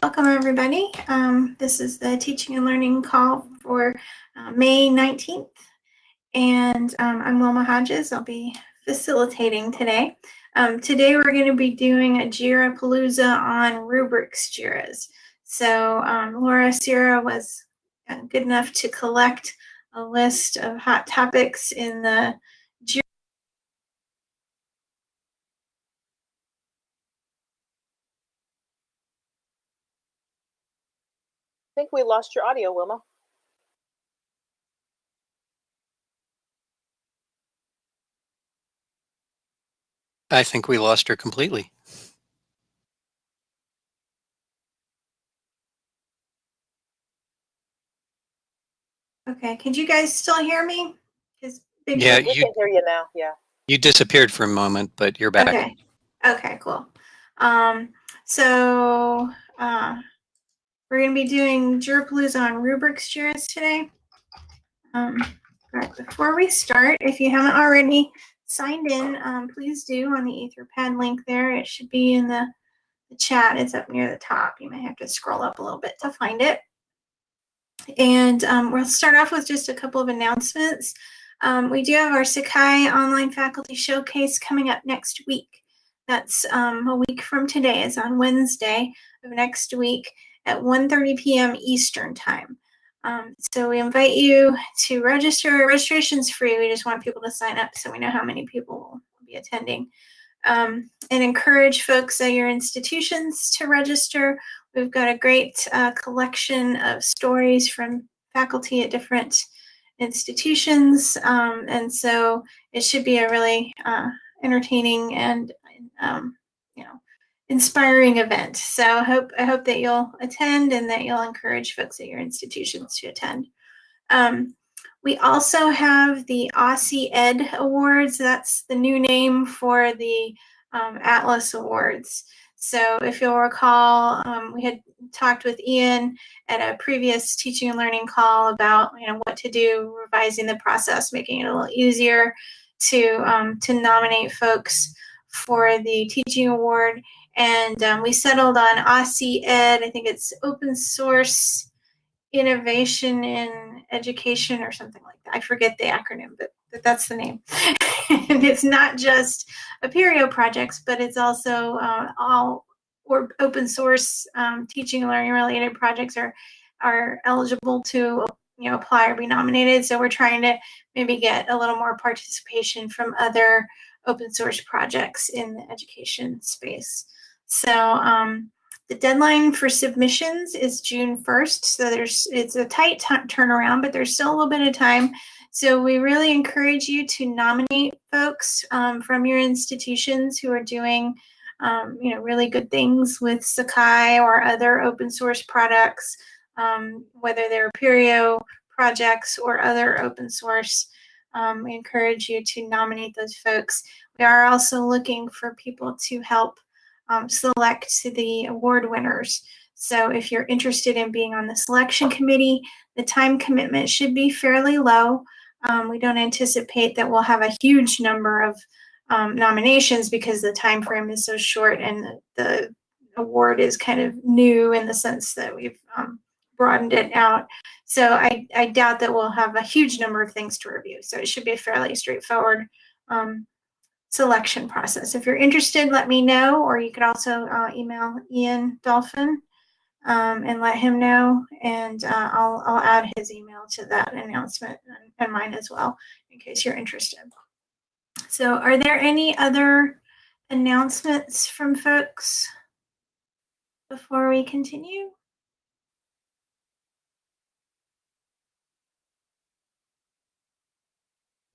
Welcome, everybody. Um, this is the teaching and learning call for uh, May 19th. And um, I'm Wilma Hodges. I'll be facilitating today. Um, today, we're going to be doing a JIRA Palooza on rubrics JIRAs. So um, Laura Sierra was uh, good enough to collect a list of hot topics in the I think we lost your audio, Wilma. I think we lost her completely. Okay, could you guys still hear me? Yeah, we you- can hear you now. Yeah. You disappeared for a moment, but you're back. Okay. Okay, cool. Um, so uh, we're going to be doing JIRApalooza on rubrics JIRAs today. Um, but before we start, if you haven't already signed in, um, please do on the Etherpad link there. It should be in the, the chat. It's up near the top. You may have to scroll up a little bit to find it. And um, we'll start off with just a couple of announcements. Um, we do have our Sakai Online Faculty Showcase coming up next week. That's um, a week from today. It's on Wednesday of next week at 1.30 p.m. Eastern Time. Um, so we invite you to register. Registration's free. We just want people to sign up so we know how many people will be attending. Um, and encourage folks at your institutions to register. We've got a great uh, collection of stories from faculty at different institutions. Um, and so it should be a really uh, entertaining and, um, inspiring event. So I hope, I hope that you'll attend and that you'll encourage folks at your institutions to attend. Um, we also have the Aussie Ed Awards. That's the new name for the um, Atlas Awards. So if you'll recall, um, we had talked with Ian at a previous teaching and learning call about you know what to do, revising the process, making it a little easier to um, to nominate folks for the teaching award. And um, we settled on Aussie Ed. I think it's open source innovation in education or something like that. I forget the acronym, but, but that's the name. and it's not just Apereo projects, but it's also uh, all or open source um, teaching and learning related projects are are eligible to you know apply or be nominated. So we're trying to maybe get a little more participation from other open source projects in the education space. So um, the deadline for submissions is June 1st. So there's it's a tight turnaround, but there's still a little bit of time. So we really encourage you to nominate folks um, from your institutions who are doing, um, you know, really good things with Sakai or other open source products, um, whether they're Apereo projects or other open source. Um, we encourage you to nominate those folks. We are also looking for people to help um, select the award winners. So if you're interested in being on the selection committee, the time commitment should be fairly low. Um, we don't anticipate that we'll have a huge number of um, nominations because the time frame is so short and the, the, award is kind of new in the sense that we've um, broadened it out. So I, I, doubt that we'll have a huge number of things to review. So it should be fairly straightforward um, selection process. If you're interested, let me know, or you could also uh, email Ian Dolphin um, and let him know, and uh, I'll, I'll add his email to that announcement and, and mine as well, in case you're interested. So are there any other announcements from folks before we continue?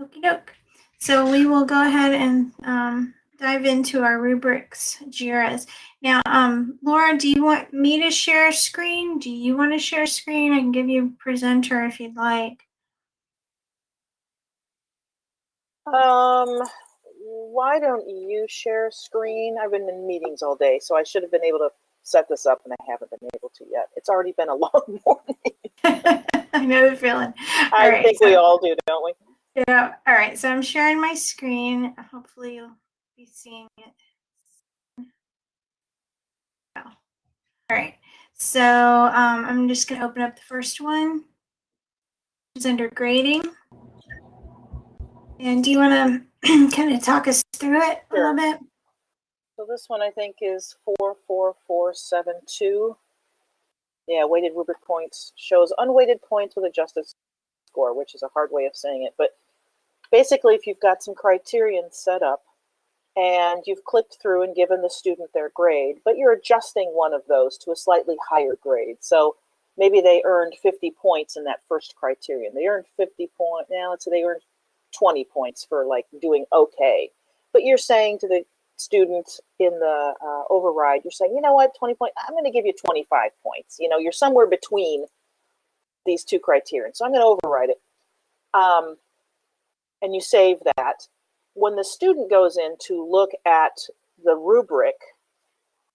Okie doke. So we will go ahead and um, dive into our rubrics JIRAs. Now, um, Laura, do you want me to share screen? Do you want to share screen? I can give you presenter if you'd like. Um, why don't you share screen? I've been in meetings all day, so I should have been able to set this up and I haven't been able to yet. It's already been a long morning. I know the feeling. All I right, think so, we all do, don't we? Yeah. All right. So I'm sharing my screen. Hopefully you'll be seeing it. Oh. All right. So um, I'm just going to open up the first one. It's under grading. And do you want to kind of talk us through it a little bit? So this one I think is four, four, four, seven, two. Yeah, weighted rubric points shows unweighted points with adjusted score, which is a hard way of saying it. But basically, if you've got some criterion set up and you've clicked through and given the student their grade, but you're adjusting one of those to a slightly higher grade. So maybe they earned 50 points in that first criterion. They earned 50 points. Now let's say they earned 20 points for like doing okay. But you're saying to the student in the uh, override, you're saying, you know what, 20 points, I'm going to give you 25 points. You know, you're somewhere between these two criteria. So I'm going to override it. Um, and you save that. When the student goes in to look at the rubric,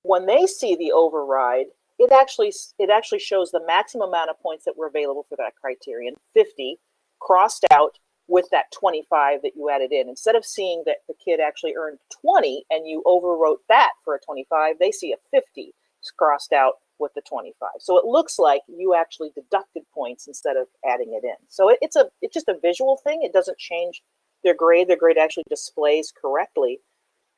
when they see the override, it actually it actually shows the maximum amount of points that were available for that criterion, 50, crossed out with that 25 that you added in. Instead of seeing that the kid actually earned 20 and you overwrote that for a 25, they see a 50 crossed out with the 25. So it looks like you actually deducted points instead of adding it in. So it, it's a it's just a visual thing. It doesn't change their grade. Their grade actually displays correctly.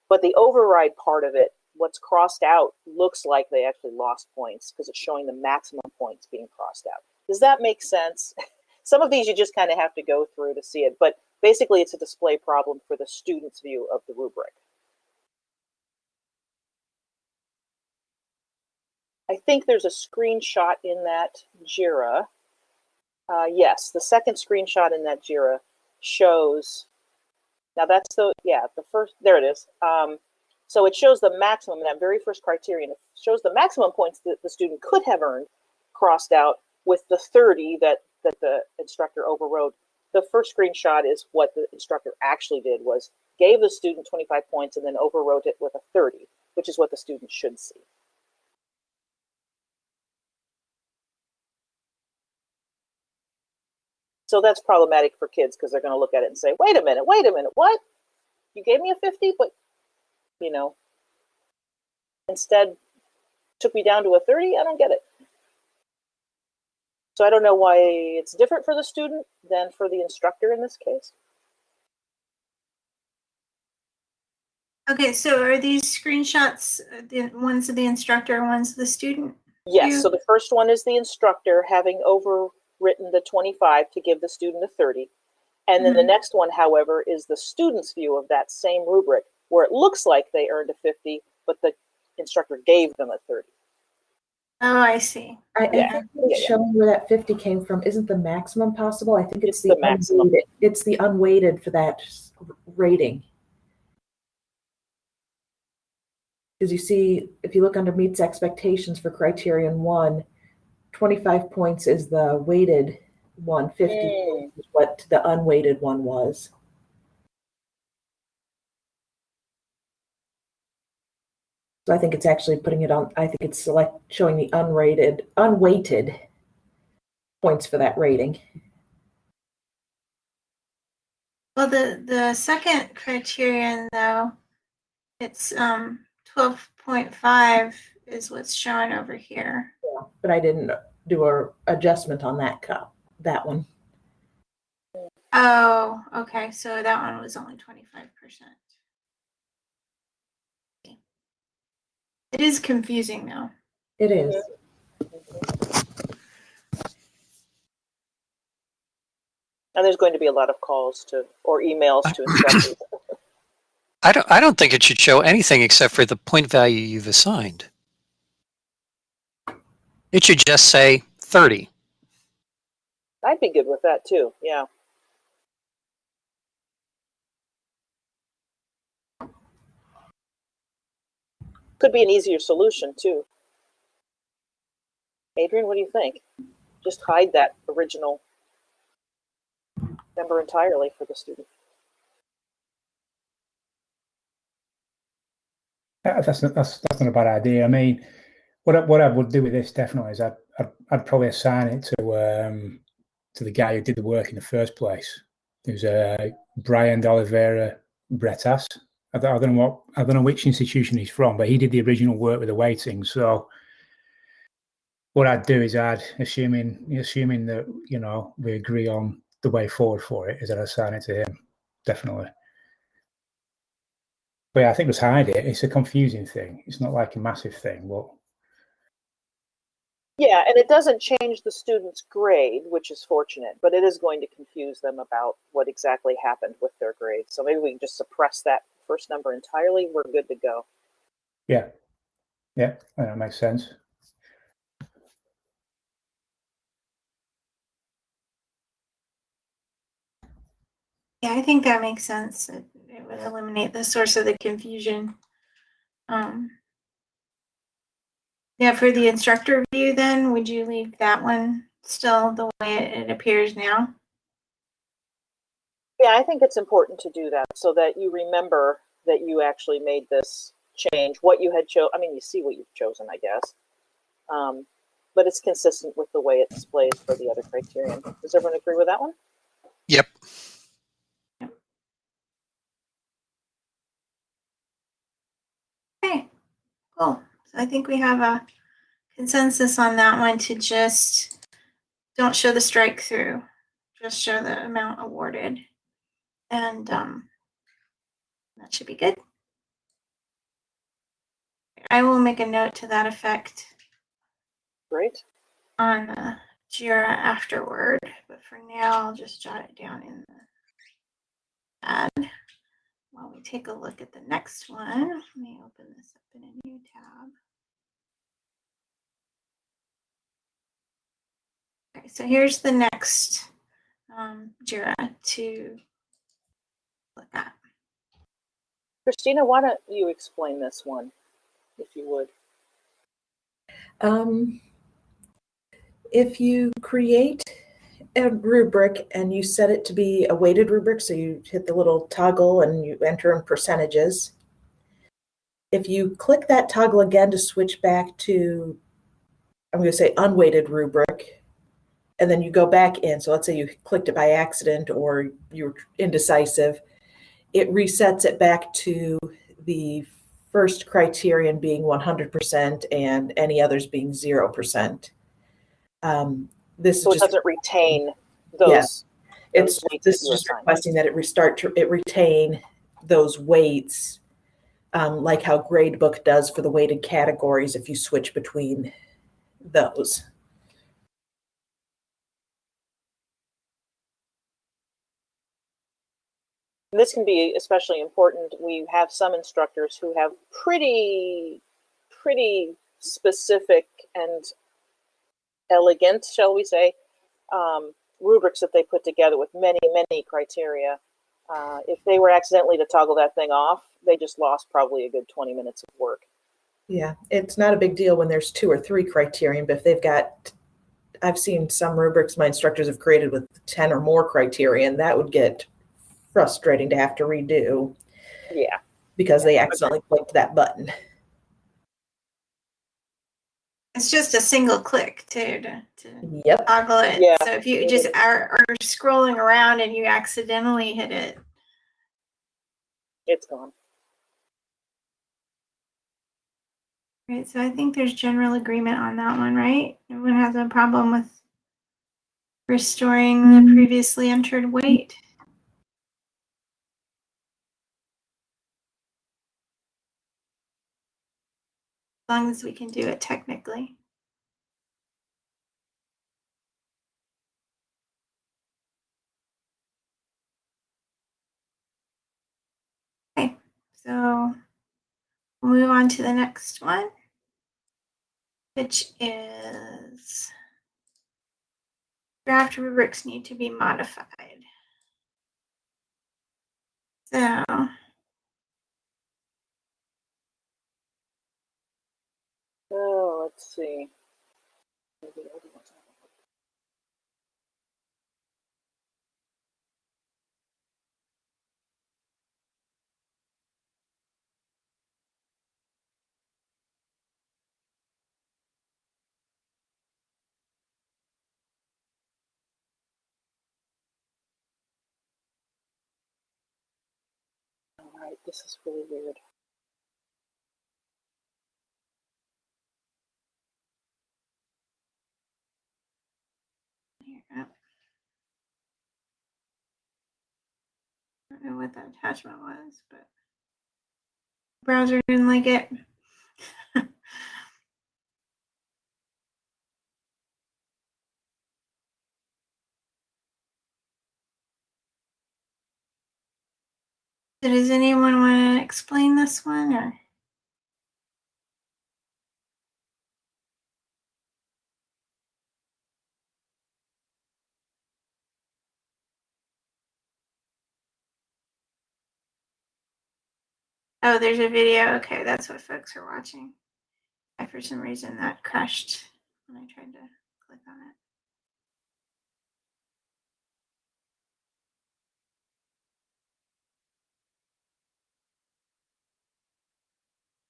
But the override part of it, what's crossed out, looks like they actually lost points because it's showing the maximum points being crossed out. Does that make sense? Some of these you just kind of have to go through to see it, but basically it's a display problem for the student's view of the rubric. I think there's a screenshot in that JIRA. Uh, yes, the second screenshot in that JIRA shows, now that's the, yeah, the first, there it is. Um, so it shows the maximum, that very first criterion, it shows the maximum points that the student could have earned crossed out with the 30 that, that the instructor overrode. The first screenshot is what the instructor actually did was gave the student 25 points and then overwrote it with a 30, which is what the student should see. So that's problematic for kids because they're going to look at it and say, wait a minute, wait a minute, what? You gave me a 50, but, you know, instead took me down to a 30? I don't get it. So I don't know why it's different for the student than for the instructor in this case. Okay, so are these screenshots the ones of the instructor ones of the student? Yes, so the first one is the instructor having overwritten the 25 to give the student a 30. And then the Mhm. next one, however, is the student's view of that same rubric where it looks like they earned a 50, but the instructor gave them a 30. Oh, I see. I, I Yeah. think it's Yeah, yeah. showing where that 50 came from isn't the maximum possible. I think it's, It's the, the maximum. unweighted. It's the unweighted for that rating. Because you see, if you look under meets expectations for criterion one, 25 points is the weighted one, 50 Mm. is what the unweighted one was. So I think it's actually putting it on, I think it's select showing the unrated, unweighted points for that rating. Well, the the second criterion though, it's um twelve point five is what's shown over here. But I didn't do a adjustment on that cup, that one. Oh, okay. So that one was only twenty five percent. It is confusing though. It is. And there's going to be a lot of calls to or emails to instructors. I don't, I don't think it should show anything except for the point value you've assigned. It should just say 30. I'd be good with that too. Yeah. Could be an easier solution too. Adrian, what do you think? Just hide that original number entirely for the student. Yeah, That's not, that's that's not a bad idea. I mean, what I, what I would do with this definitely is I'd I'd, I'd probably assign it to um to the guy who did the work in the first place. There's uh, Brian de Oliveira Bretas. I don't, know what I don't know which institution he's from, but he did the original work with the weighting. So what I'd do is I'd assuming assuming that you know we agree on the way forward for it is that I assign it to him definitely. But yeah, I think just hide it. It's a confusing thing. It's not like a massive thing, but Yeah, and it doesn't change the student's grade, which is fortunate, but it is going to confuse them about what exactly happened with their grade. So maybe we can just suppress that first number entirely. We're good to go. yeah, yeah, that makes sense. Yeah, I think that makes sense. It, it would eliminate the source of the confusion. Um, yeah, for the instructor view, then would you leave that one still the way it, it appears now? Yeah, I think it's important to do that so that you remember that you actually made this change, what you had cho, I mean, you see what you've chosen, I guess. Um, but it's consistent with the way it displays for the other criterion. Does everyone agree with that one? Yep. Okay, cool. So I think we have a consensus on that one to just don't show the strike through, just show the amount awarded. And um, that should be good. I will make a note to that effect Great. on uh, Jira afterward, but for now, I'll just jot it down in the pad while we take a look at the next one. Let me open this up in a new tab. Okay, so here's the next um, Jira to look at. Christina, why don't you explain this one, if you would? Um, if you create a rubric and you set it to be a weighted rubric, so you hit the little toggle and you enter in percentages. If you click that toggle again to switch back to, I'm going to say unweighted rubric, and then you go back in. So let's say you clicked it by accident or you're indecisive, it resets it back to the first criterion being 100% and any others being 0%. Um, this So it just, doesn't retain those. Yeah. it's, those weights this is just requesting that it restart to, it retain those weights, um, like how gradebook does for the weighted categories if you switch between those. This can be especially important. We have some instructors who have pretty, pretty specific and elegant, shall we say, um, rubrics that they put together with many, many criteria. Uh, if they were accidentally to toggle that thing off, they just lost probably a good 20 minutes of work. Yeah, it's not a big deal when there's two or three criterion, but if they've got, I've seen some rubrics my instructors have created with 10 or more criterion, that would get frustrating to have to redo Yeah. because they accidentally clicked that button. It's just a single click too to, to Yep. toggle it. Yeah, So if you just are, are scrolling around and you accidentally hit it, It's gone. right? So I think there's general agreement on that one, right? Everyone has a problem with restoring the mm-hmm. previously entered weight. Long as we can do it technically. Okay, so we'll move on to the next one, which is draft rubrics need to be modified. So Oh, let's see. All right, this is really weird. Know what that attachment was, but browser didn't like it. Does anyone want to explain this one or? Oh, there's a video. Okay, that's what folks are watching. I, for some reason, that crashed when I tried to click on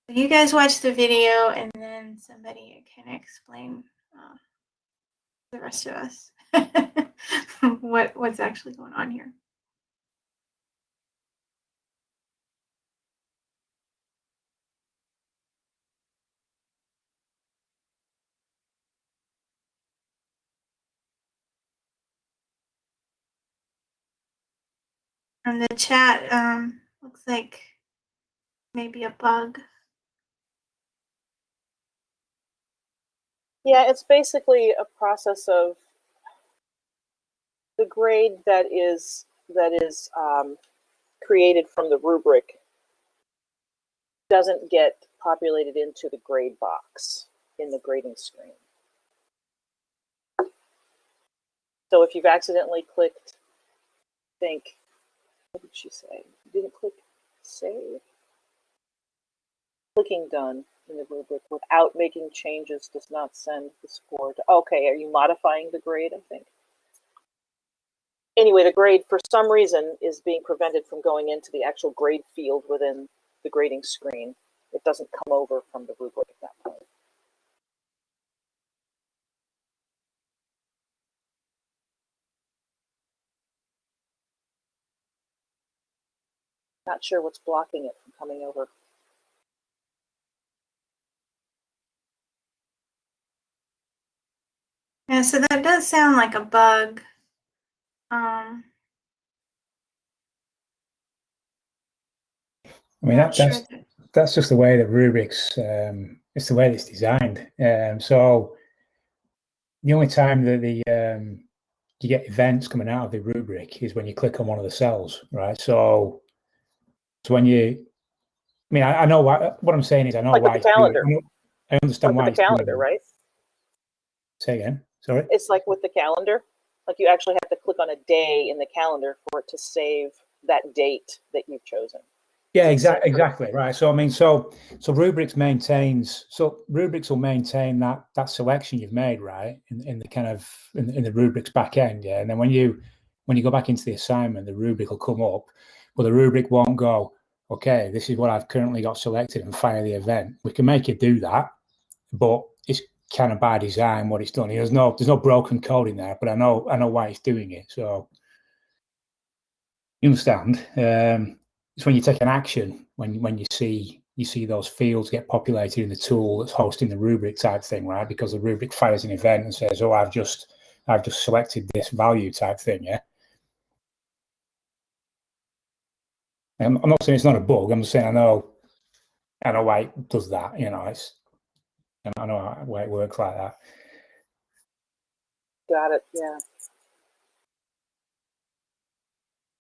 it. You guys watch the video, and then somebody can explain uh, the rest of us what what's actually going on here. From the chat, um, looks like maybe a bug. Yeah, it's basically a process of the grade that is that is um, created from the rubric doesn't get populated into the grade box in the grading screen. So if you've accidentally clicked, think, what did she say? Didn't click save? Clicking done in the rubric without making changes does not send the score to, okay, are you modifying the grade, I think? Anyway, the grade, for some reason, is being prevented from going into the actual grade field within the grading screen. It doesn't come over from the rubric at that point. Not sure what's blocking it from coming over. Yeah, so that does sound like a bug. Um, I mean, not that, sure that's that- that's just the way that rubrics. Um, it's the way it's designed. Um, so the only time that the um, you get events coming out of the rubric is when you click on one of the cells, right? So, so when you, I mean, I, I know why. What I'm saying is, I know Like why. the it's doing it. calendar. I understand Like why the calendar, right? Say again. Sorry. It's like with the calendar. Like you actually have to click on a day in the calendar for it to save that date that you've chosen. Yeah, exactly, exactly, right. So I mean, so so rubrics maintains so rubrics will maintain that that selection you've made, right, in, in the kind of in, in the rubrics back end, yeah. And then when you when you go back into the assignment, the rubric will come up, but the rubric won't go. Okay, this is what I've currently got selected, and fire the event. We can make it do that, but it's kind of by design what it's done. There's no there's no broken code in there, but I know I know why it's doing it. So you understand. Um, it's when you take an action when when you see you see those fields get populated in the tool that's hosting the rubric type thing, right? Because the rubric fires an event and says, "Oh, I've just I've just selected this value type thing." Yeah. I'm, I'm not saying it's not a bug. I'm just saying I know I know why it does that. You know, it's and I know why it works like that. Got it. Yeah.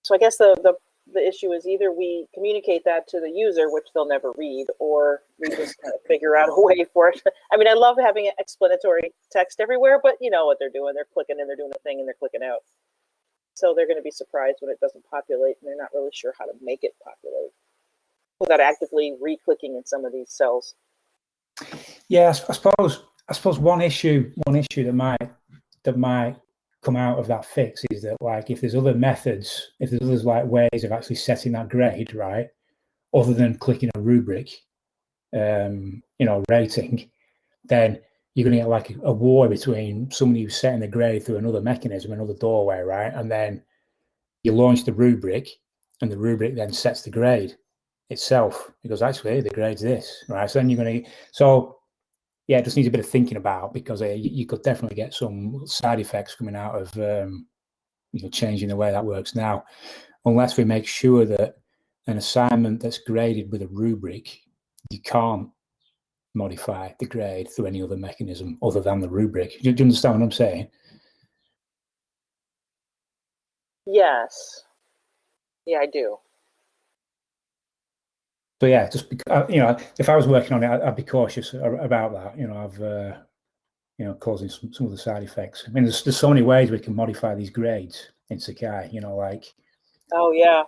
So I guess the, the the issue is either we communicate that to the user, which they'll never read, or we just kind of figure out a way for it. I mean, I love having explanatory text everywhere, but you know what they're doing. They're clicking and they're doing a thing and they're clicking out. So they're going to be surprised when it doesn't populate and they're not really sure how to make it populate without actively re-clicking in some of these cells. Yeah, I, suppose I suppose one issue one issue that might that might come out of that fix is that like if there's other methods, if there's others like ways of actually setting that grade, right, other than clicking a rubric, um, you know, rating, then you're gonna get like a, a war between somebody who's setting the grade through another mechanism, another doorway, right? And then you launch the rubric and the rubric then sets the grade itself. It goes, actually, the grade's this, right? So then you're gonna so yeah, it just needs a bit of thinking about because uh, you, you could definitely get some side effects coming out of um, you know changing the way that works now. unless we make sure that an assignment that's graded with a rubric, you can't modify the grade through any other mechanism other than the rubric. Do you, do you understand what I'm saying? Yes. Yeah, I do. So yeah, just bec- uh, you know, if I was working on it, I'd, be cautious about that. You know, of uh, you know, causing some, some of the side effects. I mean, there's there's so many ways we can modify these grades in Sakai. You know, like Oh, yeah.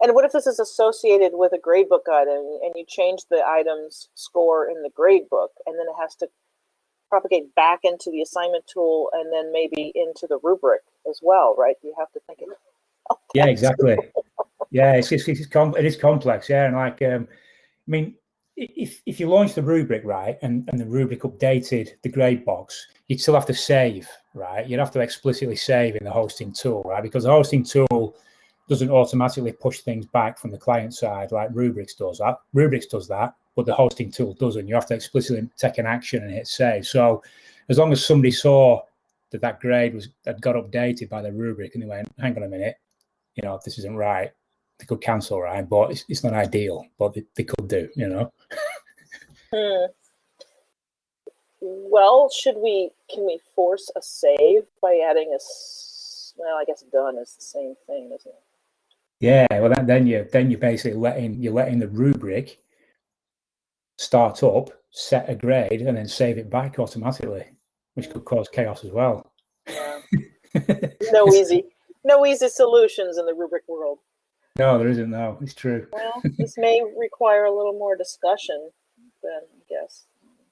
And what if this is associated with a gradebook item and you change the item's score in the gradebook and then it has to propagate back into the assignment tool and then maybe into the rubric as well, right? You have to think of yeah, exactly. Yeah, it's it's, it's com- it is complex. Yeah, and like um, I mean, if if you launch the rubric right and and the rubric updated the grade box, you'd still have to save, right? You'd have to explicitly save in the hosting tool, right? Because the hosting tool doesn't automatically push things back from the client side like Rubrics does. That Rubrics does that, but the hosting tool doesn't. You have to explicitly take an action and hit save. So as long as somebody saw that that grade was had got updated by the rubric and they went, hang on a minute, you know, this isn't right, they could cancel, right? But it's, it's not ideal, but they, they could do, you know. Hmm. Well, should we, can we force a save by adding a, well, I guess done is the same thing, isn't it? Yeah, well, then, then you then you're basically letting you're letting the rubric start up, set a grade, and then save it back automatically, which could cause chaos as well. No easy, no easy solutions in the rubric world. no, there isn't. No, it's true. Well, this may require a little more discussion than, I guess.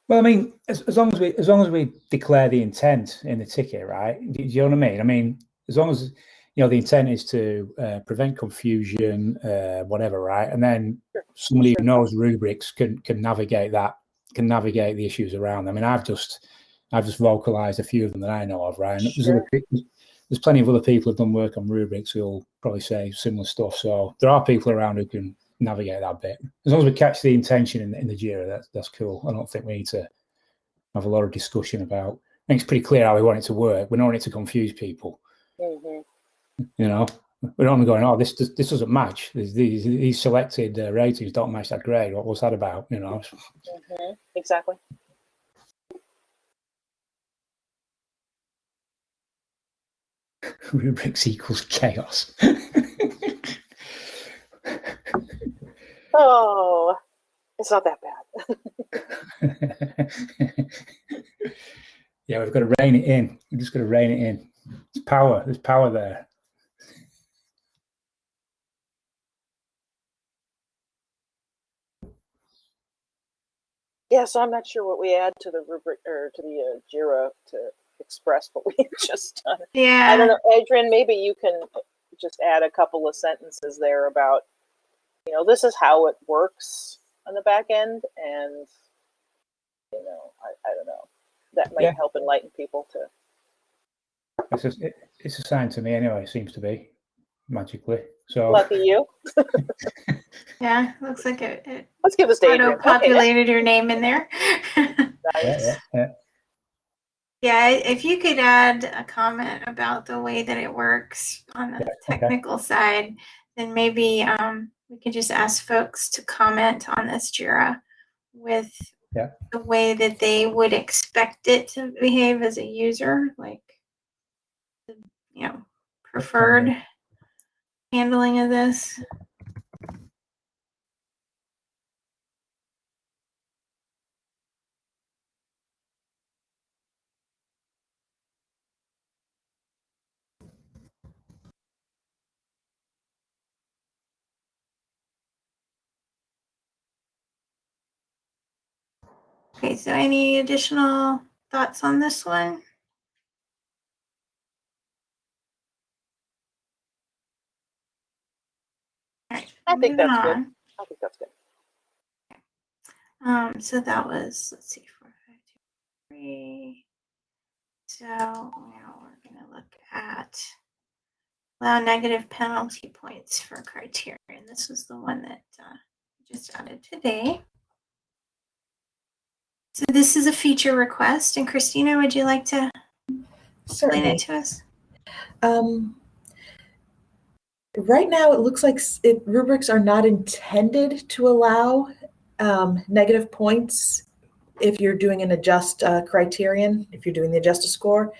Well, I mean, as, as long as we as long as we declare the intent in the ticket, right? Do, do you know what I mean? I mean, as long as you know the intent is to uh, prevent confusion, uh, whatever, right? And then Sure. somebody who knows rubrics can can navigate that, can navigate the issues around. them I mean, I've just I've just vocalized a few of them that I know of, right? And there's, other, there's plenty of other people who've done work on rubrics who'll probably say similar stuff. So there are people around who can navigate that bit. As long as we catch the intention in, in the JIRA, that's that's cool. I don't think we need to have a lot of discussion about. I think it's pretty clear how we want it to work. We don't want it to confuse people. hmm You know, we're not going, oh, this this, this doesn't match. These these, these selected uh, ratings don't match that grade. What was that about? You know, hmm Exactly. rubrics equals chaos. Oh, it's not that bad. yeah, we've got to rein it in. We've just got to rein it in. It's power. There's power there. Yeah, so I'm not sure what we add to the rubric or to the uh, JIRA to express what we just done. Yeah. I don't know, Adrian, maybe you can just add a couple of sentences there about, you know, this is how it works on the back end, and you know, I, I don't know, that might Yeah. help enlighten people to. It's just, it, it's assigned to me anyway. It seems to be magically. So Lucky you. Yeah, looks like it, it Let's give this to Adrian. auto Okay, populated your name in there. yeah, nice. yeah, yeah. Yeah, if you could add a comment about the way that it works on the okay. technical side, then maybe um, we could just ask folks to comment on this JIRA with Yeah. the way that they would expect it to behave as a user, like the, you know, preferred handling of this. Okay, so any additional thoughts on this one? I think moving that's good. I think that's good. Um, so that was, let's see, four, five, two, three. So now we're gonna look at allow negative penalty points for criterion. This was the one that uh, just added today. So this is a feature request, and Christina, would you like to explain Certainly. it to us? Um, right now it looks like it, rubrics are not intended to allow um, negative points if you're doing an adjust uh, criterion, if you're doing the adjust a score,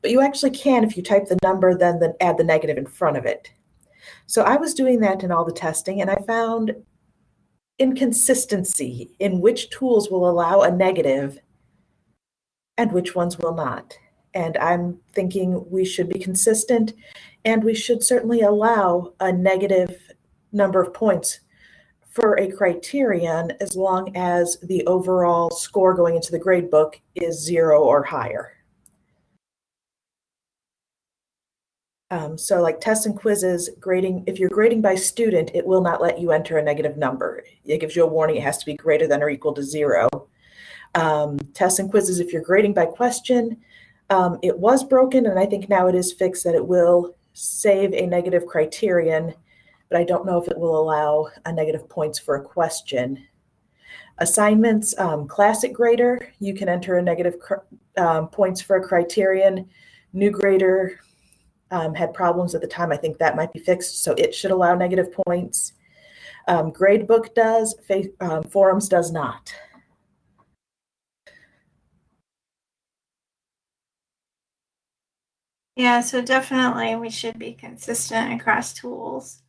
but you actually can if you type the number, then, then add the negative in front of it. So I was doing that in all the testing and I found inconsistency in which tools will allow a negative and which ones will not. And I'm thinking we should be consistent and we should certainly allow a negative number of points for a criterion as long as the overall score going into the grade book is zero or higher. Um, so like tests and quizzes, grading, if you're grading by student, it will not let you enter a negative number. It gives you a warning, it has to be greater than or equal to zero. Um, tests and quizzes, if you're grading by question, um, it was broken and I think now it is fixed that it will save a negative criterion, but I don't know if it will allow a negative points for a question. Assignments, um, classic grader, you can enter a negative um, points for a criterion. New grader um, had problems at the time. I think that might be fixed, so it should allow negative points. Um, gradebook does, um, forums does not. Yeah, so definitely we should be consistent across tools.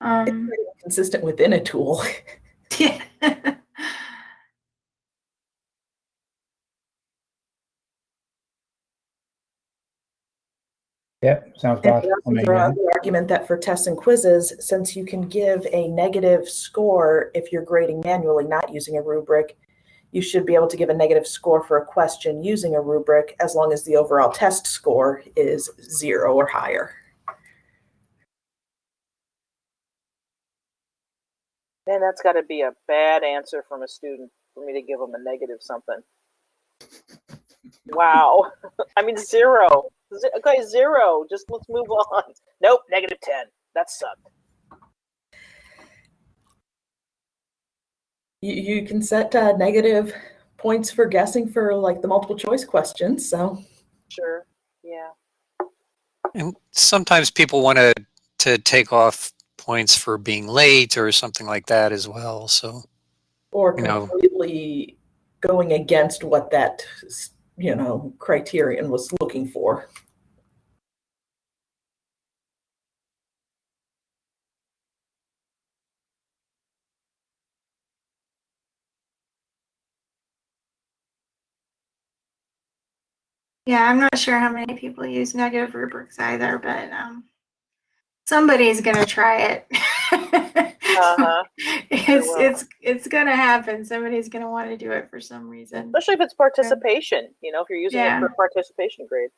Um, pretty consistent within a tool. yeah. Yeah, sounds good. bad. we I also mean, throw out the argument that for tests and quizzes, since you can give a negative score if you're grading manually, not using a rubric, you should be able to give a negative score for a question using a rubric as long as the overall test score is zero or higher. Man, that's got to be a bad answer from a student for me to give them a negative something. Wow. I mean, zero. Okay, zero. Just let's move on. Nope, negative 10. That sucked. You, you can set uh, negative points for guessing for like the multiple choice questions. So Sure. Yeah. And sometimes people want to to take off points for being late or something like that as well. So or You know. completely going against what that you know criterion was looking for. Yeah, I'm not sure how many people use negative rubrics either, but um, somebody's gonna try it. Uh-huh. it's will. it's it's gonna happen. Somebody's gonna want to do it for some reason. Especially if it's participation. You know, if you're using Yeah. it for participation grade.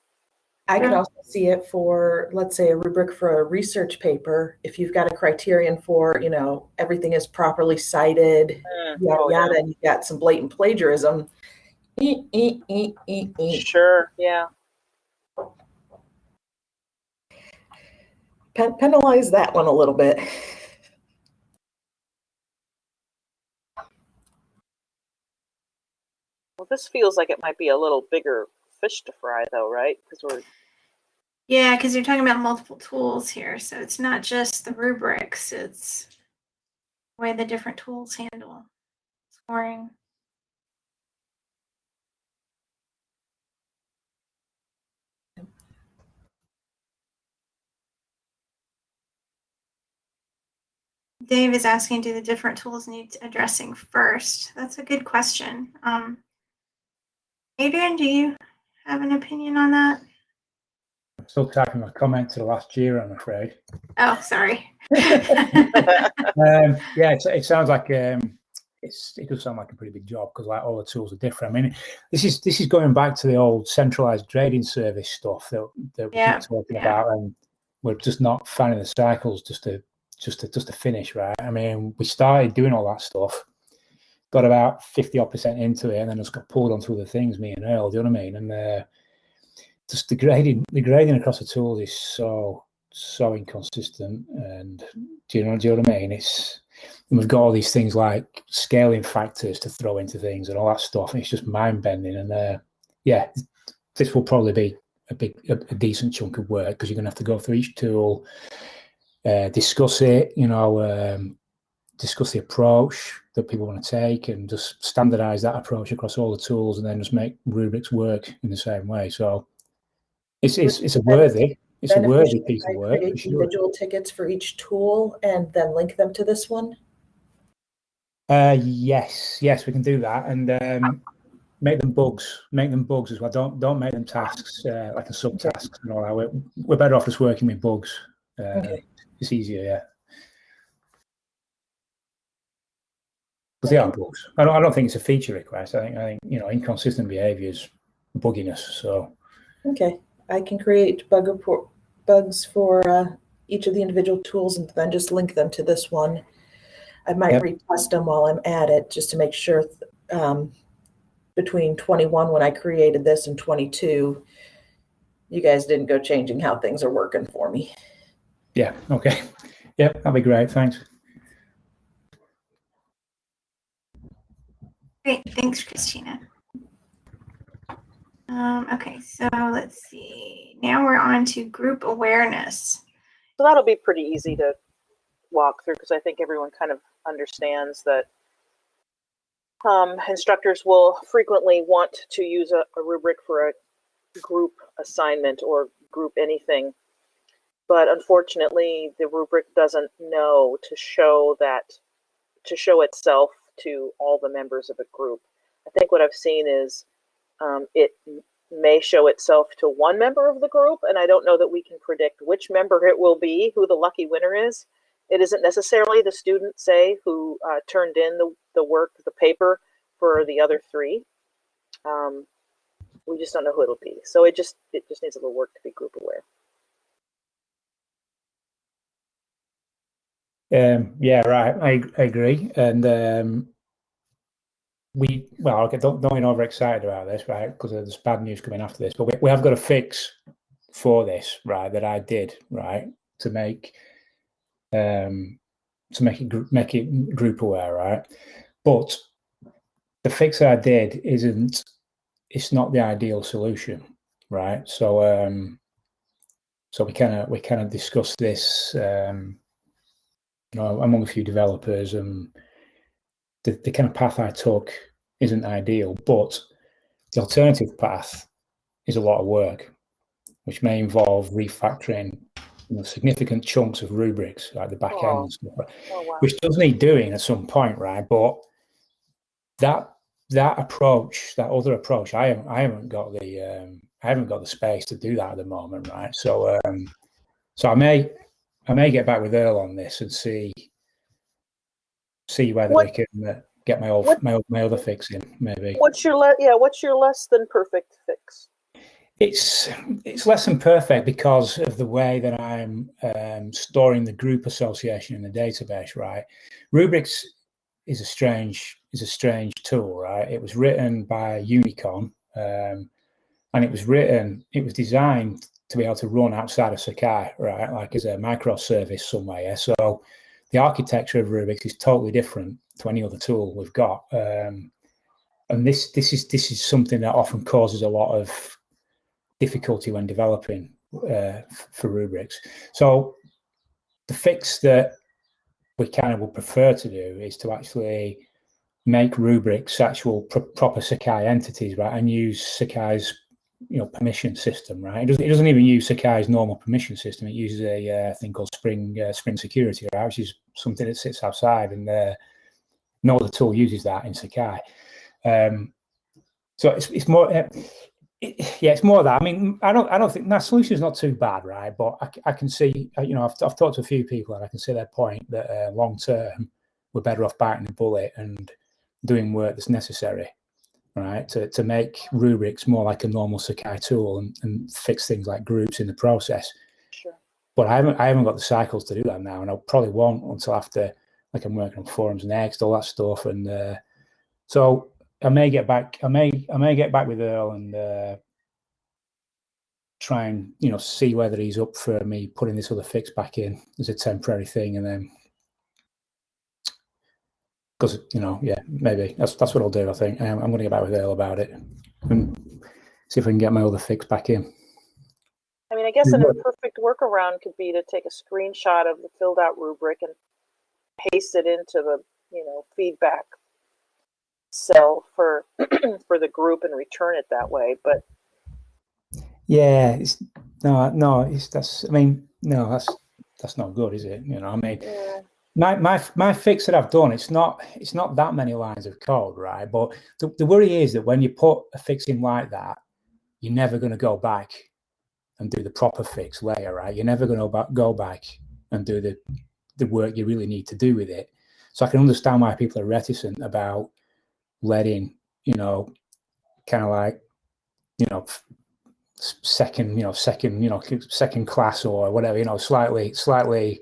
I could also see it for, let's say, a rubric for a research paper. If you've got a criterion for, you know, everything is properly cited, Mm, yada oh, yeah. yada, and you've got some blatant plagiarism. Eh, eh, eh. Sure. Yeah. Pen- penalize that one a little bit. Well, this feels like it might be a little bigger fish to fry, though, right? Because we're Yeah, because you're talking about multiple tools here, so it's not just the rubrics. It's the way the different tools handle scoring. Dave is asking, do the different tools need addressing first? That's a good question. Um, Adrian, do you have an opinion on that? I'm still typing my comment to the last JIRA, I'm afraid. Oh, sorry. um, yeah, it, it sounds like um, it's it does sound like a pretty big job because like all the tools are different. I mean, this is this is going back to the old centralized grading service stuff that that we Yeah, keep talking yeah. about, and we're just not finding the cycles just to just to just to finish right. I mean, we started doing all that stuff, got about fifty odd percent into it, and then just got pulled onto other things. Me and Earl, do you know what I mean? And uh, just the grading the grading across the tools is so so inconsistent and do you know do you know what I mean? It's we've got all these things like scaling factors to throw into things and all that stuff, it's just mind bending. And uh, yeah, this will probably be a big a, a decent chunk of work because you're going to have to go through each tool, uh, discuss it, you know, um, discuss the approach that people want to take and just standardize that approach across all the tools and then just make rubrics work in the same way. So it's, it's, it's a worthy, it's a worthy piece of work. create. Individual tickets for each tool and then link them to this one. Uh, yes, yes, we can do that, and um, make them bugs. Make them bugs as well. Don't don't make them tasks uh, like a subtasks and all that. We're, we're better off just working with bugs. Uh, Okay. It's easier, yeah. Because they are bugs. I don't, I don't think it's a feature request. I think I think you know inconsistent behaviour is bugginess. So Okay, I can create bug report bugs for uh, each of the individual tools and then just link them to this one. I might Yep. retest them while I'm at it just to make sure um, between 21 when I created this and 22, you guys didn't go changing how things are working for me. Yeah, okay, yep, that'd be great. Thanks. Great, thanks, Christina. Um, okay, so let's see. Now we're on to group awareness. So that'll be pretty easy to walk through because I think everyone kind of understands that um, instructors will frequently want to use a, a rubric for a group assignment or group anything. But unfortunately, the rubric doesn't know to show that, to show itself to all the members of a group. I think what I've seen is um, it may show itself to one member of the group, and I don't know that we can predict which member it will be, who the lucky winner is. It isn't necessarily the student, say, who uh, turned in the, the work, the paper for the other three. Um, we just don't know who it'll be. So it just it just needs a little work to be group aware. Um, yeah, right. I, I agree. And um, we, well, okay, don't, don't get overexcited about this, right? Because there's bad news coming after this. But we, we have got a fix for this, right? That I did, right, to make um, to make it make it group aware, right? But the fix that I did isn't. It's not the ideal solution, right? So, um, so we kind of we kind of discussed this. Um, know, among a few developers, and the, the kind of path I took isn't ideal, but the alternative path is a lot of work, which may involve refactoring you know, significant chunks of rubrics like the back end Oh. and stuff, Oh wow. which does need doing at some point, right? But that that approach, that other approach, I haven't I haven't got the um, I haven't got the space to do that at the moment, right? So um, so I may I may get back with Earl on this and see see whether What- we can uh, get my old what- my, old- my other fix in maybe. What's your le- yeah? What's your less than perfect fix? It's it's less than perfect because of the way that I'm um, storing the group association in the database. Right, rubrics is a strange is a strange tool. Right, it was written by Unicon, um, and it was written it was designed to be able to run outside of Sakai. Right, like as a microservice somewhere. So the architecture of rubrics is totally different to any other tool we've got. Um, and this this is this is something that often causes a lot of difficulty when developing uh, for rubrics. So the fix that we kind of would prefer to do is to actually make rubrics actual pro- proper Sakai entities, right, and use Sakai's you know permission system, right? It doesn't, it doesn't even use Sakai's normal permission system. It uses a uh, thing called Spring uh, Spring Security, right, which is something that sits outside, and uh, no other tool uses that in Sakai. Um, so it's it's more. Uh, it, yeah, it's more that. I mean, I don't, I don't think that solution is not too bad, right? But I can see, uh, you know, I've, I've talked to a few people and I can see their point that uh, long term we're better off biting the bullet and doing work that's necessary, right? To to make rubrics more like a normal Sakai tool and, and fix things like groups in the process. Sure. But I haven't, I haven't got the cycles to do that now, and I probably won't until after, like, I'm working on forums next, all that stuff, and uh, so I may get back. I may I may get back with Earl and uh, try and you know see whether he's up for me putting this other fix back in as a temporary thing, and then because you know yeah maybe that's that's what I'll do. I think I'm, I'm going to get back with Earl about it and see if we can get my other fix back in. I mean, mean, I guess an Mhm. imperfect workaround could be to take a screenshot of the filled out rubric and paste it into the, you know, feedback cell for for the group and return it that way. But Yeah, it's no, no. It's that's. I mean, no, that's that's not good, is it? You know, I mean, yeah, my my my fix that I've done, it's not it's not that many lines of code, right? But the, the worry is that when you put a fix in like that, you're never going to go back and do the proper fix later, right? You're never going to go back and do the the work you really need to do with it. So I can understand why people are reticent about letting, you know, kind of like, you know, second, you know, second, you know, second class or whatever, you know, slightly, slightly,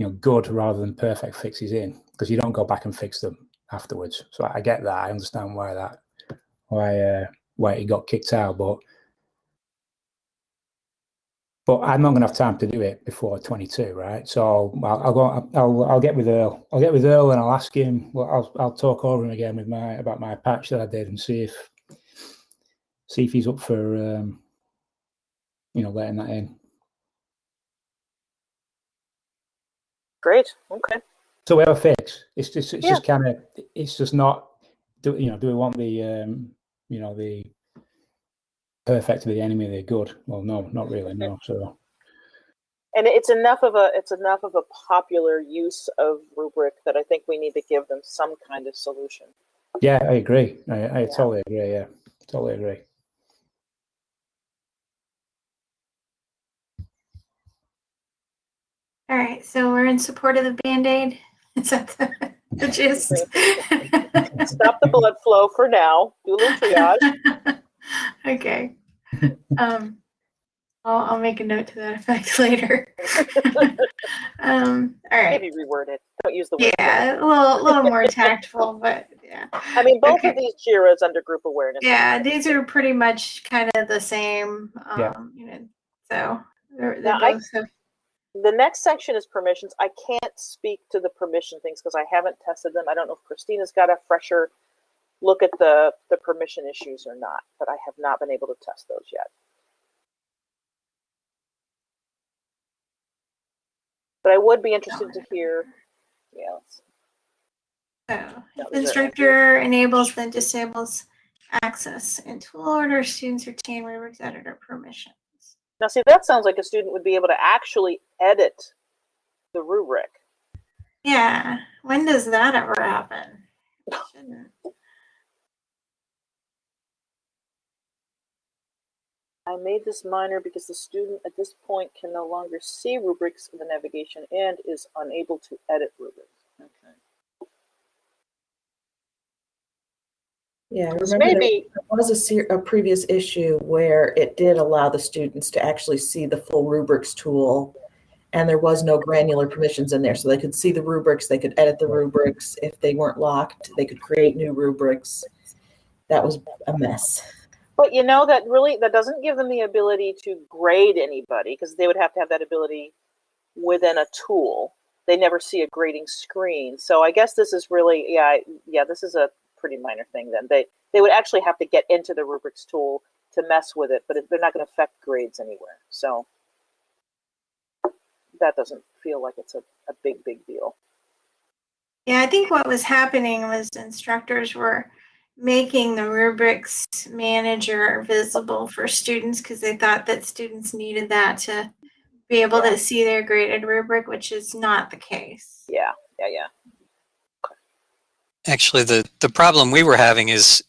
you know, good rather than perfect fixes in because you don't go back and fix them afterwards. So I get that. I understand why that, why, uh, why he got kicked out, but but I'm not going to have time to do it before 22, right? So I'll, I'll go. I'll I'll get with Earl. I'll get with Earl and I'll ask him. Well, I'll I'll talk over him again with my about my patch that I did and see if see if he's up for um, you know letting that in. Great. Okay. So we have a fix. It's just it's Yeah. just kind of it's just not. Do you know? Do we want the um, you know the perfect to be the enemy of the good? Well, no, not really. No. So And it's enough of a it's enough of a popular use of rubric that I think we need to give them some kind of solution. yeah, I agree. I, I Yeah. totally agree. Yeah, totally agree. All right, so we're in support of the Band-Aid. Is that the, the gist? Stop the blood flow for now. Do a little triage. okay. Um, I'll, I'll make a note to that effect later. um, all right. Maybe reword it. Don't use the word. Yeah, a little, little more tactful, but yeah. I mean, both Okay. of these JIRAs under group awareness. Yeah, these are pretty much kind of the same. Um, Yeah. you know, so they're, they're I- both have The next section is permissions. I can't speak to the permission things because I haven't tested them. I don't know if Christina's got a fresher look at the, the permission issues or not, but I have not been able to test those yet. But I would be interested to hear. Yeah, let's- So, oh, That if was it. instructor enables then disables access and tool order, students retain rubrics editor permissions. Now, see, that sounds like a student would be able to actually edit the rubric. Yeah, when does that ever happen? I made this minor because the student at this point can no longer see rubrics in the navigation and is unable to edit rubrics. Okay. Yeah, I remember may there was a, ser- a previous issue where it did allow the students to actually see the full rubrics tool. And there was no granular permissions in there. So they could see the rubrics, they could edit the rubrics. If they weren't locked, they could create new rubrics. That was a mess. but you know, that really, that doesn't give them the ability to grade anybody because they would have to have that ability within a tool. They never see a grading screen. So I guess this is really, yeah, yeah, this is a pretty minor thing then. They, they would actually have to get into the rubrics tool to mess with it, but it- they're not going to affect grades anywhere. So that doesn't feel like it's a, a big, big deal. Yeah, I think what was happening was instructors were making the rubrics manager visible for students because they thought that students needed that to be able Yeah. to see their graded rubric, which is not the case. Yeah, yeah, yeah. Actually, the, the problem we were having is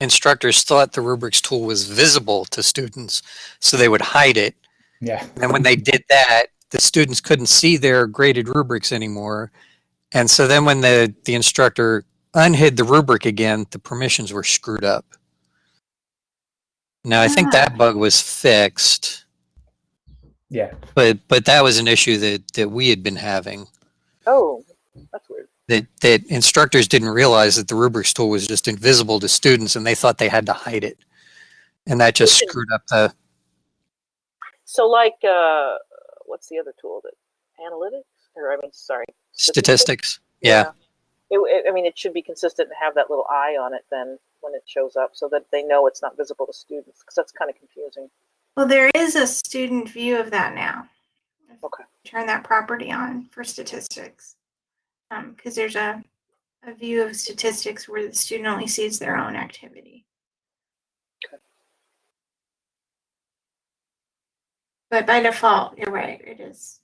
instructors thought the rubrics tool was visible to students, so they would hide it. Yeah. And when they did that, the students couldn't see their graded rubrics anymore. And so then when the, the instructor unhid the rubric again, the permissions were screwed up. Now, I think that ah. bug was fixed, Yeah. but but that was an issue that, that we had been having. Oh, that's weird. That, that instructors didn't realize that the rubrics tool was just invisible to students and they thought they had to hide it. And that just screwed up the, So, like, uh, what's the other tool that analytics? Or I mean, sorry, statistics. Yeah. It, it- I mean, it should be consistent and have that little eye on it then when it shows up, so that they know it's not visible to students, because that's kind of confusing. Well, there is a student view of that now. Okay. Turn that property on for statistics. Um, because there's a, a view of statistics where the student only sees their own activity. But by default, you're right, it is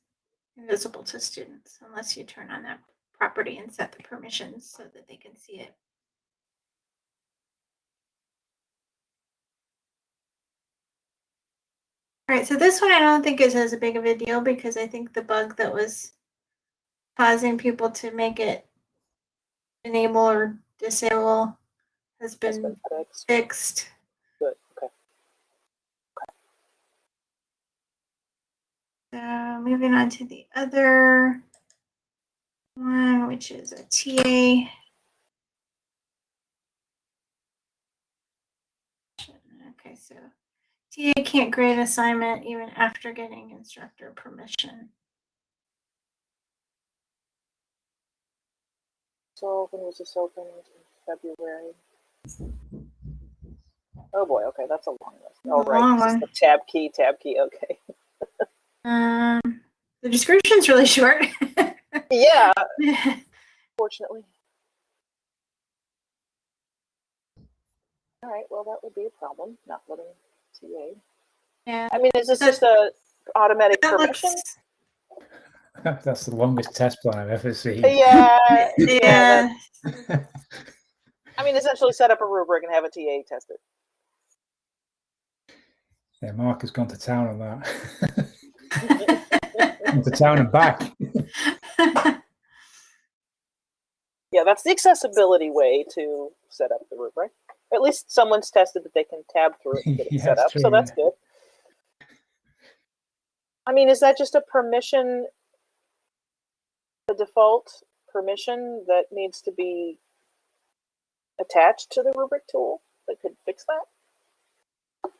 invisible to students unless you turn on that property and set the permissions so that they can see it. All right, so this one I don't think is as big of a deal because I think the bug that was causing people to make it enable or disable has been been fixed. fixed. Good. Okay. So moving on to the other one, which is a TA. Okay, so TA can't grade assignment even after getting instructor permission. So when was this opened? In February. Oh boy. Okay, that's a long list. Oh right. long this is one. the tab key. Tab key. Okay. Um, the description's really short. Yeah. Fortunately. All right. Well, that would be a problem. Not letting TA. yeah, I mean, is this That- just a automatic permission? looks, That's the longest test plan I've ever seen. Yeah. yeah, I mean, essentially set up a rubric and have a TA test it. Yeah, Mark has gone to town on that. gone to town and back. Yeah, that's the accessibility way to set up the rubric. At least someone's tested that they can tab through it and get it Yeah, set up, so that's yeah. good. I mean, is that just a permission, the default permission that needs to be attached to the rubric tool that could fix that?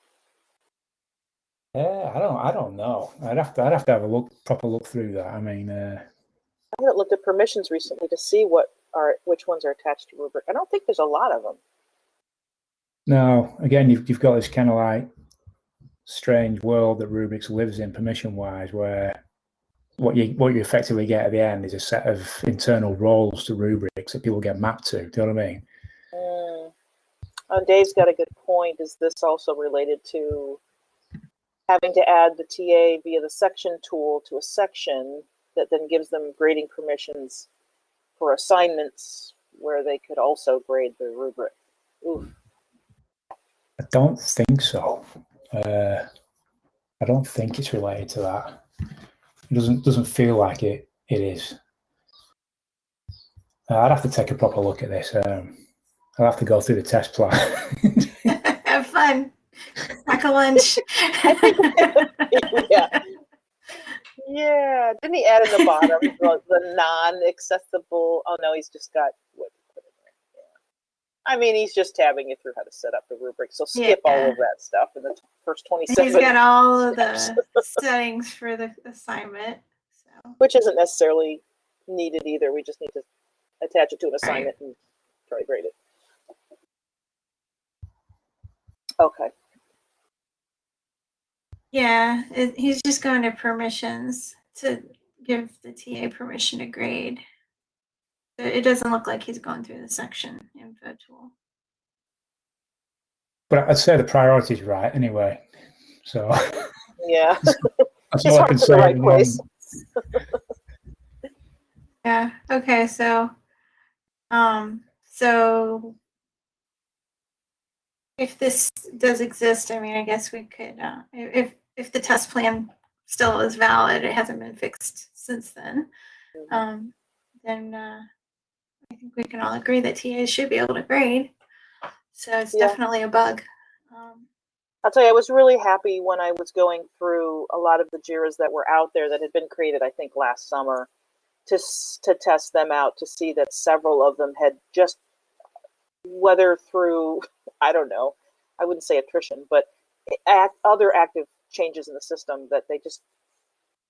Yeah, I don't. I don't know. I'd have to. I'd have to have a look, proper look through that. I mean, uh, I haven't looked at permissions recently to see what are which ones are attached to rubric. I don't think there's a lot of them. no. Again, you've you've got this kind of like strange world that rubrics lives in, permission-wise, where what you what you effectively get at the end is a set of internal roles to rubrics that people get mapped to. Do you know what I mean? Mm. Uh, Dave's got a good point. Is this also related to having to add the TA via the section tool to a section that then gives them grading permissions for assignments where they could also grade the rubric? Oof. I don't think so. Uh, I don't think it's related to that. It doesn't doesn't feel like it. It is. Uh, I'd have to take a proper look at this. Um, I'll have to go through the test plan. have fun. Pack a lunch. yeah. Yeah. Didn't he add in the bottom the, the non-accessible? Oh no, he's just got what he put in there. Yeah. I mean, he's just tabbing you through how to set up the rubric. So skip all of that stuff in the first twenty-seven. He's got all of the settings for the assignment. So which isn't necessarily needed either. We just need to attach it to an assignment and try to grade it. Okay. yeah, it, he's just going to permissions to give the TA permission to grade. So It doesn't look like he's going through the section info tool. but I'd say the priority's right anyway. So Yeah. that's all I can say. right place. Yeah. Okay. So, um, so if this does exist, I mean, I guess we could, uh, if if the test plan still is valid, it hasn't been fixed since then. Um, then uh, I think we can all agree that TAs should be able to grade. So it's Yeah. definitely a bug. Um, I'll tell you, I was really happy when I was going through a lot of the JIRAs that were out there that had been created, I think, last summer, to to test them out to see that several of them had just, whether through, I don't know, I wouldn't say attrition, but act, other active changes in the system that they just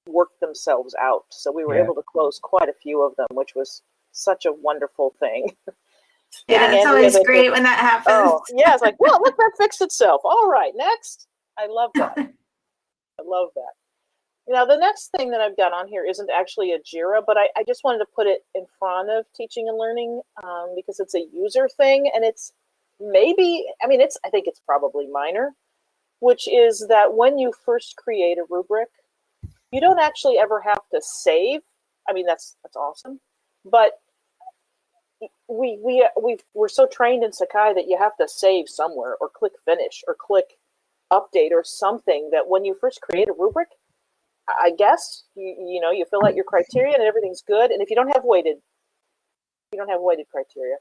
worked themselves out. So we were Yeah. able to close quite a few of them, which was such a wonderful thing. Yeah, it's always great when that happens. Oh, yeah, it's like, well, look, that fixed itself. All right, next. I love that. I love that. Now, the next thing that I've got on here isn't actually a JIRA, but I, I just wanted to put it in front of teaching and learning um, because it's a user thing and it's maybe, I mean, it's, I think it's probably minor, which is that when you first create a rubric, you don't actually ever have to save. I mean, that's, that's awesome, but we, we, we we're so trained in Sakai that you have to save somewhere or click finish or click update or something that when you first create a rubric, I guess you you know you fill out your criteria and everything's good. And if you don't have weighted, you don't have weighted criteria.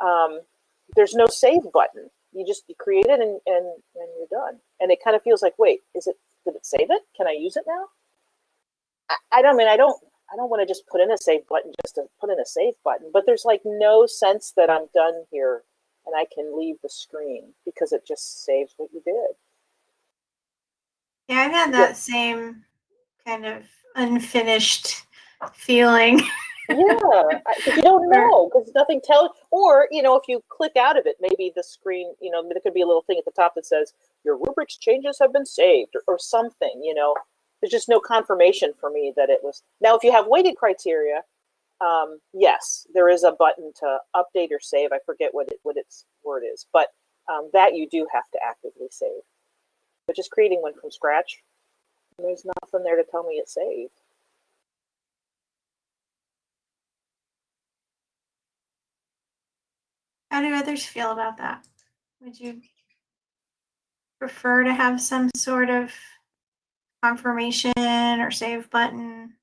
Um, there's no save button. You just you create it and and and you're done. And it kind of feels like, wait, is it? Did it save it? Can I use it now? I, I don't mean I don't I don't want to just put in a save button just to put in a save button. But there's like no sense that I'm done here and I can leave the screen because it just saves what you did. Yeah, I've had that same kind of unfinished feeling. yeah, I- you don't know because nothing tells, or you know, if you click out of it, maybe the screen, you know, there could be a little thing at the top that says your rubrics changes have been saved or, or something. You know, there's just no confirmation for me that it was. Now, if you have weighted criteria, um, yes, there is a button to update or save. I forget what it what its word is, but um, that you do have to actively save. But just creating one from scratch, there's nothing there to tell me it's saved. How do others feel about that? Would you prefer to have some sort of confirmation or save button?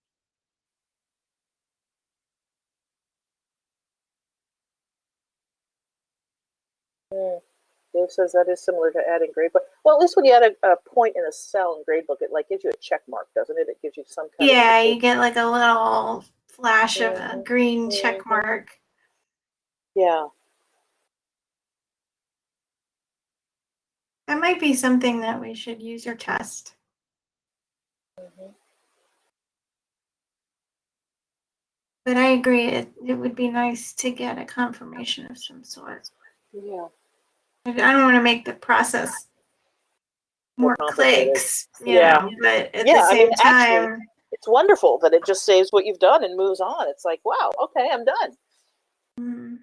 Dave says that is similar to adding gradebook. Well, at least when you add a, a point in a cell in gradebook, it like gives you a check mark, doesn't it? It gives you some kind Yeah, of you get like a little flash of a Mhm, green check mhm. mark. yeah. That might be something that we should use or test. Mhm. But I agree, it, it would be nice to get a confirmation of some sort. Yeah. I I don't want to make the process More more clicks, you Yeah. know, but at Yeah, the I same mean, actually- time, It's wonderful that it just saves what you've done and moves on. It's like, wow, okay, I'm done. mm,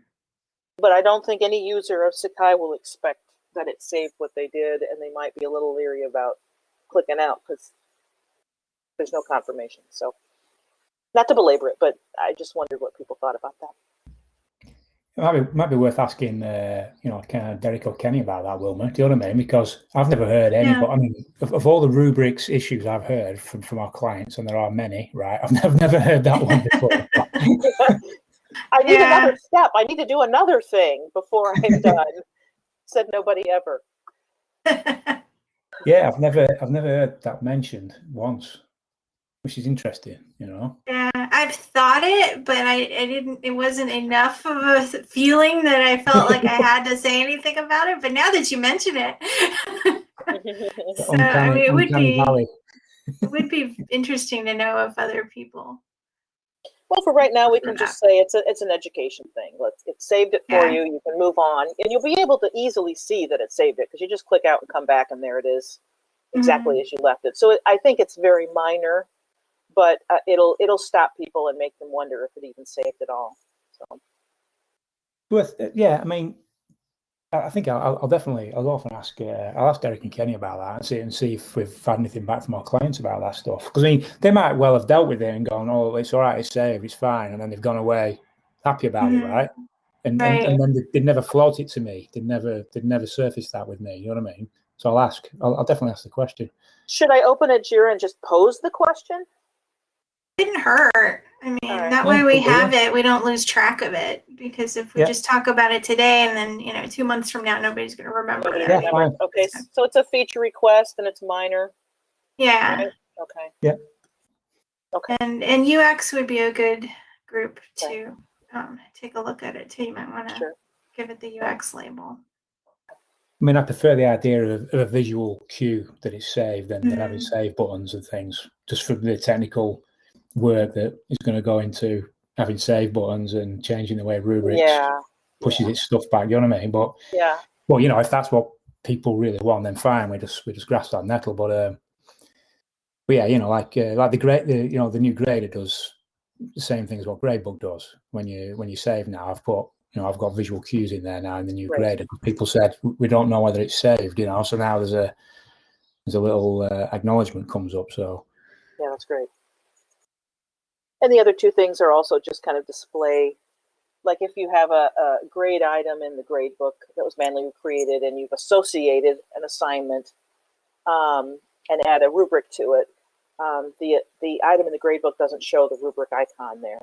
But I don't think any user of Sakai will expect that it saved what they did, and they might be a little leery about clicking out because there's no confirmation. So, not to belabor it, but I just wondered what people thought about that. It might be, might be worth asking, uh, you know, kind of Derek or Kenny about that, Wilma. Do you know what I mean? Because I've never heard any, Yeah. but I mean, of, of all the rubrics issues I've heard from, from our clients, and there are many, right? I've never, never heard that one before. I need Yeah. another step. I need to do another thing before I'm done. Said nobody ever. yeah, I've never, I've never heard that mentioned once, which is interesting. You know, yeah, I've thought it, but I, I didn't, it wasn't enough of a feeling that I felt like I had to say anything about it. But now that you mention it, so, I mean, it would be, valley. it would be interesting to know if other people. Well, for right now, we can just say it's a, it's an education thing. Let's it saved it for Yeah. you. You can move on, and you'll be able to easily see that it saved it because you just click out and come back, and there it is, exactly Mm-hmm. as you left it. So it, I think it's very minor, but uh, it'll it'll stop people and make them wonder if it even saved at all. So Worth, yeah, I mean, I I think I'll, I'll definitely, I'll often ask, uh, I'll ask Derek and Kenny about that and see and see if we've had anything back from our clients about that stuff. Because I mean, they might well have dealt with it and gone, "Oh, it's all right, it's saved, it's fine," and then they've gone away happy about Mhm. it, right? And, Right. and and then they, they'd never float it to me. They'd never, they'd never surfaced that with me. You know what I mean? So I'll ask. I'll, I'll definitely ask the question. should I open a Jira and just pose the question? Didn't hurt. I mean, Alright. that way we have it. We don't lose track of it because if we Yeah. just talk about it today and then you know two months from now nobody's going to remember Nobody it. Yeah, Okay, so it's a feature request and it's minor. Yeah, Right. Okay. Yeah. Okay. and and UX would be a good group to um, take a look at it too. You might want to Sure. give it the UX label. I mean, I prefer the idea of, of a visual cue that it's saved than, than having save buttons and things, just from the technical work that is going to go into having save buttons and changing the way rubrics Yeah. pushes its stuff back. You know what I mean? But Yeah. well, you know, if that's what people really want, then fine. We just we just grasp that nettle. But um, but yeah, you know, like uh, like the great, the you know, the new grader does the same thing as what Gradebook does. When you when you save now, I've put you know I've got visual cues in there now in the new Right. grader. People said we don't know whether it's saved, you know, so now there's a there's a little uh, acknowledgement comes up. So Yeah, that's great. And the other two things are also just kind of display, like if you have a, a grade item in the grade book that was manually created and you've associated an assignment um, and add a rubric to it, um, the the item in the grade book doesn't show the rubric icon there.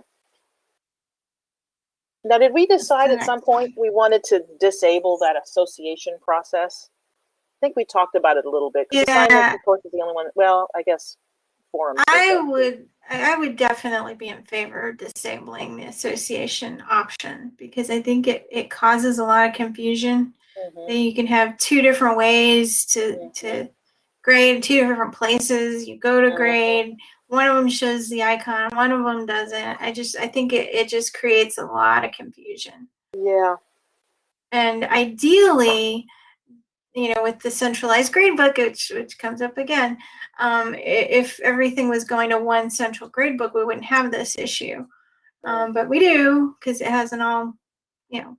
Now, did we decide at some point we wanted to disable that association process? I think we talked about it a little bit. Yeah. assignments, of course, is the only one. Well, I guess forums. does I would I would definitely be in favor of disabling the association option because I think it, it causes a lot of confusion. Mhm. Then you can have two different ways to to grade two different places. You go to Mhm. grade, one of them shows the icon, one of them doesn't. I just I think it, it just creates a lot of confusion. Yeah. And ideally, you know, with the centralized gradebook, which which comes up again, um, if everything was going to one central gradebook, we wouldn't have this issue. Um, but we do because it hasn't all, you know,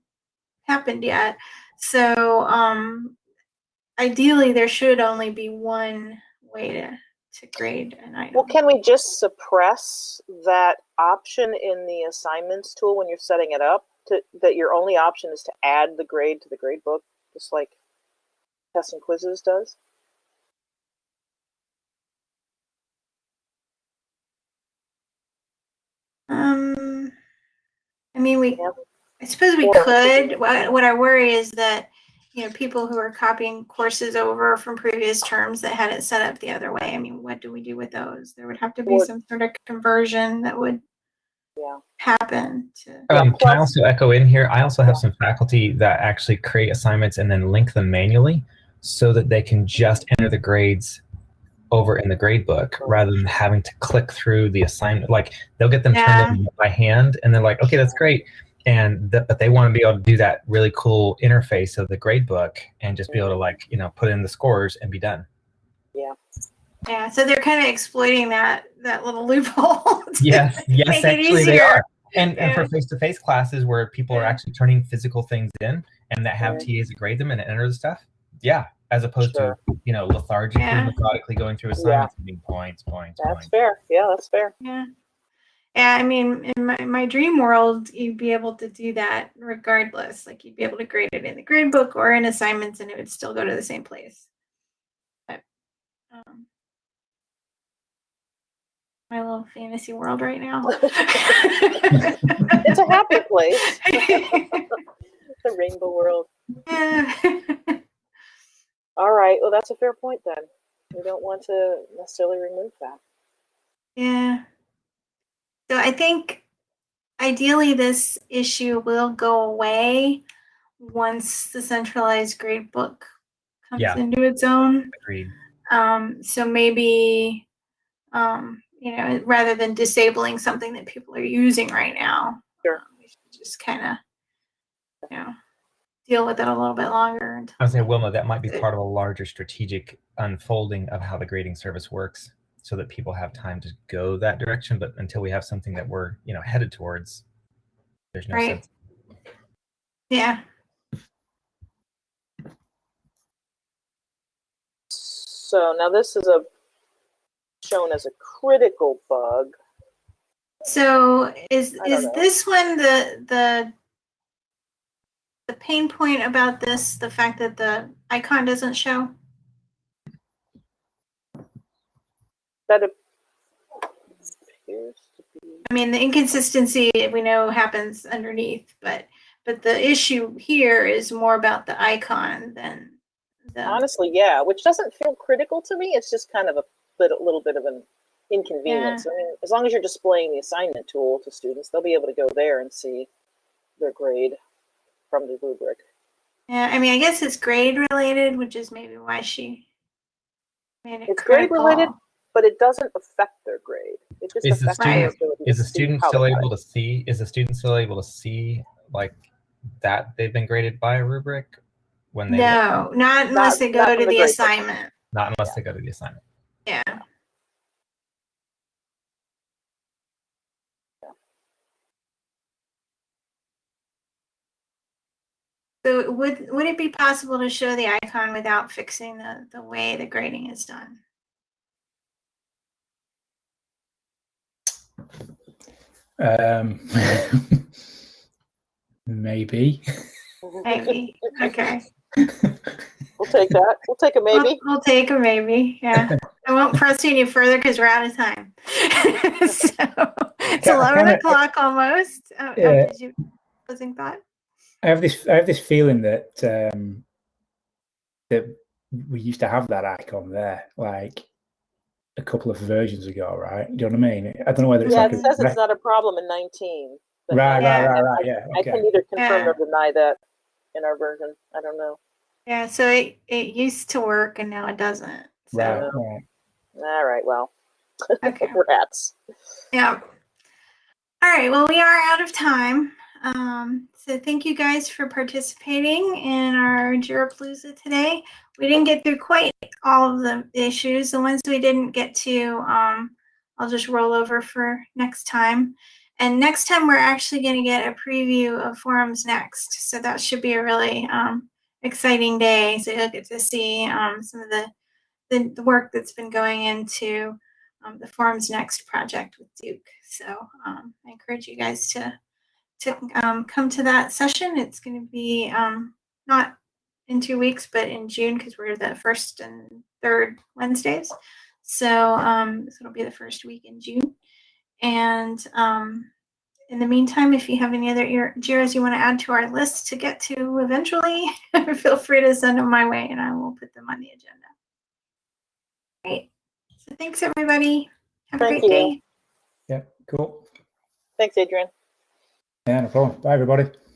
happened yet. So um, ideally, there should only be one way to to grade an item. Well, can we just suppress that option in the assignments tool when you're setting it up? To, that your only option is to add the grade to the grade book, just like tests and quizzes does? Um, I mean, we. Yeah. I suppose we Or- could. What, what I worry is that you know people who are copying courses over from previous terms that had it set up the other way. I mean, what do we do with those? There would have to be Or- some sort of conversion that would Yeah. happen. To, Um, can I also echo in here? I also have some faculty that actually create assignments and then link them manually so that they can just enter the grades over in the grade book rather than having to click through the assignment. Like they'll get them Yeah. turned in by hand and they're like, okay, that's great. And th- but they want to be able to do that really cool interface of the grade book and just be able to like, you know, put in the scores and be done. yeah, Yeah. so they're kind of exploiting that that little loophole. Yes, yes, actually they are. And, and for face-to-face classes where people are actually turning physical things in and that have Yeah. TAs that grade them and enter the stuff, yeah, as opposed Sure. to you know lethargically, Yeah. methodically going through assignments and being points, points, That's points. fair. Yeah, that's fair. Yeah. Yeah, I mean, in my, my dream world, you'd be able to do that regardless. Like you'd be able to grade it in the grade book or in assignments and it would still go to the same place. But um, my little fantasy world right now. It's a happy place. the rainbow world. Yeah. All right. Well, that's a fair point then. We don't want to necessarily remove that. Yeah. So I think ideally this issue will go away once the centralized grade book comes Yeah. into its own. Agreed. Um, so maybe, um, you know, rather than disabling something that people are using right now, Sure. we should just kind of, you know, deal with it a little bit longer. Until I would say, Wilma, that might be part of a larger strategic unfolding of how the grading service works, so that people have time to go that direction. But until we have something that we're you know headed towards, there's no Right. sense. yeah. So now this is a shown as a critical bug. So is is know. this one the the the pain point about this the fact that the icon doesn't show? That appears to be. I mean, the inconsistency we know happens underneath, but but the issue here is more about the icon than the Honestly, yeah, which doesn't feel critical to me. It's just kind of a little, little bit of an inconvenience. I mean, as long as you're displaying the assignment tool to students, they'll be able to go there and see their grade from the rubric. Yeah, I mean, I guess it's grade related, which is maybe why she made it It's grade related, but it doesn't affect their grade. It just Is the affects their student- to Is the student still they got able to see? Is the student still able to see like that they've been graded by a rubric when they No, not unless they go to the the grade book. assignment. not unless they go to the assignment. Yeah. So would, would it be possible to show the icon without fixing the, the way the grading is done? Um, maybe. Maybe, okay. We'll take that. We'll take a We'll- maybe. We'll take a maybe, yeah. I won't press you any further because we're out of time. So, it's Ca- eleven o'clock almost. Oh, oh, did you, closing thought? I have this. I have this feeling that um, that we used to have that icon there, like a couple of versions ago, right? Do you know what I mean? I don't know whether it's Yeah, like it a, says it's not a problem in 19. but right, Yeah. right, right, right. Yeah. I can either confirm Yeah. nor deny that in our version. I don't know. Yeah, so it, it used to work and now it doesn't. So, Right, right. All right, well, okay. rats. Yeah. All right. Well, we are out of time. Um, so thank you guys for participating in our Jirapalooza today. We didn't get through quite all of the issues. The ones we didn't get to, um, I'll just roll over for next time. And next time, we're actually going to get a preview of forums next. So that should be a really um, exciting day. So you'll get to see um, some of the, the, the work that's been going into um, the Forums Next project with Duke. So um, I encourage you guys to to um, come to that session. It's going to be um, not in two weeks, but in June because we're the first and third Wednesdays. So, um, so it'll be the first week in June. And um, in the meantime, if you have any other ear- JIRAs you want to add to our list to get to eventually, feel free to send them my way and I will put them on the agenda. Great. So thanks, everybody. Have a Thank great you. day. Yeah. Cool. Thanks, Adrian. Yeah, no problem. Bye, everybody.